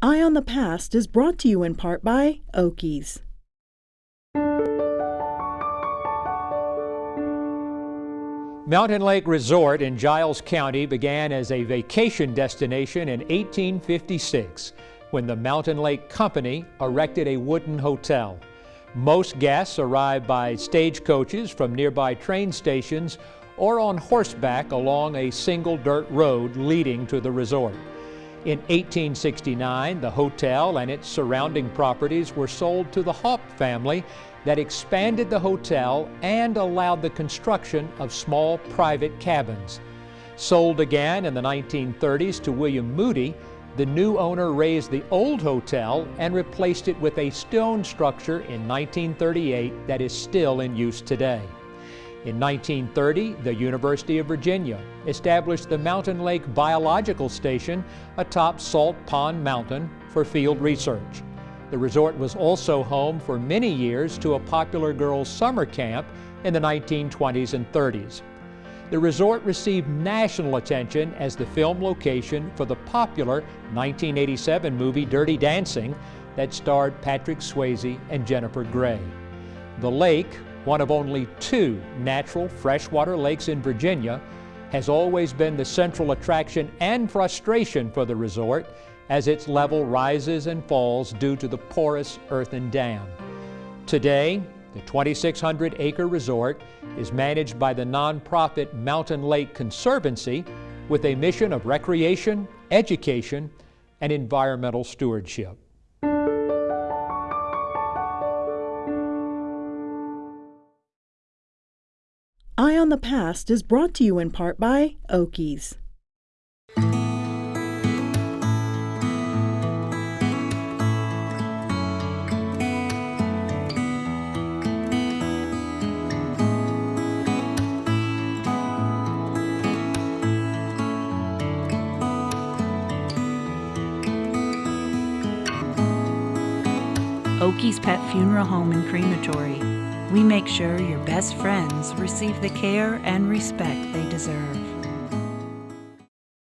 Eye on the Past is brought to you in part by Oakey's. Mountain Lake Resort in Giles County began as a vacation destination in 1856 when the Mountain Lake Company erected a wooden hotel. Most guests arrived by stagecoaches from nearby train stations or on horseback along a single dirt road leading to the resort. In 1869, the hotel and its surrounding properties were sold to the Haupt family that expanded the hotel and allowed the construction of small private cabins. Sold again in the 1930s to William Moody, the new owner razed the old hotel and replaced it with a stone structure in 1938 that is still in use today. In 1930, the University of Virginia established the Mountain Lake Biological Station atop Salt Pond Mountain for field research. The resort was also home for many years to a popular girls' summer camp in the 1920s and 30s. The resort received national attention as the film location for the popular 1987 movie Dirty Dancing that starred Patrick Swayze and Jennifer Grey. The lake, one of only two natural freshwater lakes in Virginia, has always been the central attraction and frustration for the resort as its level rises and falls due to the porous earthen dam. Today, the 2,600 acre resort is managed by the nonprofit Mountain Lake Conservancy with a mission of recreation, education, and environmental stewardship. Eye on the Past is brought to you in part by Oakey's. Oakey's Pet Funeral Home and Crematory. We make sure your best friends receive the care and respect they deserve.